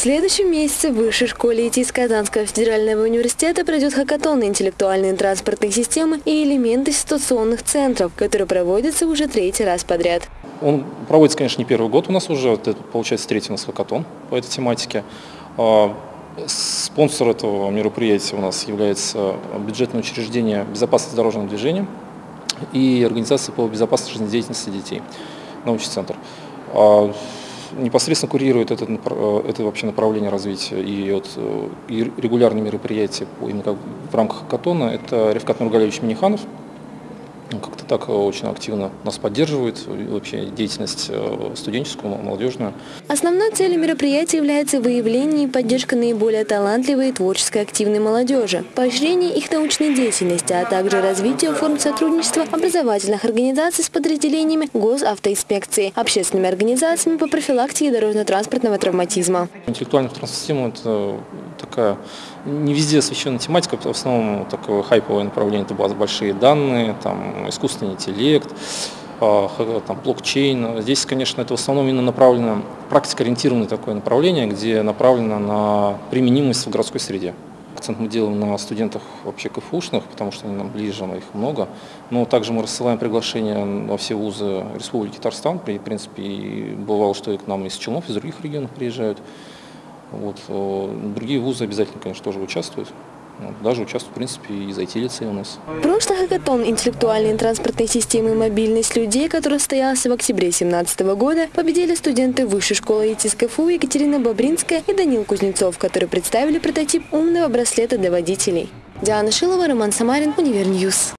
следующем месяце в Высшей школе ИТИС Казанского федерального университета пройдет хакатон интеллектуальные транспортные системы и элементы ситуационных центров, который проводится уже третий раз подряд. Он проводится, конечно, не первый год у нас уже, это, получается третий у нас хакатон по этой тематике. А, спонсор этого мероприятия у нас является бюджетное учреждение безопасности дорожного движения и организация по безопасности жизнедеятельности детей, научный центр. Непосредственно курирует это, э, это вообще направление развития и, вот, э, и регулярные мероприятия именно в рамках Катона. Это Ревкат Нургалевич Миниханов, как-то так очень активно нас поддерживает, вообще деятельность э, студенческую, молодежную. Основной целью мероприятия является выявление и поддержка наиболее талантливой и творчески активной молодежи, поощрение их научной деятельности, а также развитие форм сотрудничества образовательных организаций с подразделениями госавтоинспекции, общественными организациями по профилактике дорожно-транспортного травматизма. Интеллектуальная транспортная это такая не везде освещенная тематика, в основном такое хайповое направление, это большие данные, там, искусственный интеллект, а, там, блокчейн. Здесь, конечно, это в основном именно направлено, практикоориентированное такое направление, где направлено на применимость в городской среде. Акцент мы делаем на студентах вообще КФУшных, потому что они нам ближе, но их много. Но также мы рассылаем приглашения во все вузы Республики Татарстан. В принципе, и бывало, что и к нам из Челнов, из других регионов приезжают. Вот. Э, другие вузы обязательно, конечно, тоже участвуют. Даже участвуют, в принципе, и IT-лицей у нас. Прошлый хакатон интеллектуальной транспортной системы мобильность людей, который состоялся в октябре 2017 года, победили студенты Высшей школы ИТИС КФУ Екатерина Бобринская и Данил Кузнецов, которые представили прототип умного браслета для водителей. Диана Шилова, Роман Самарин, Универньюз.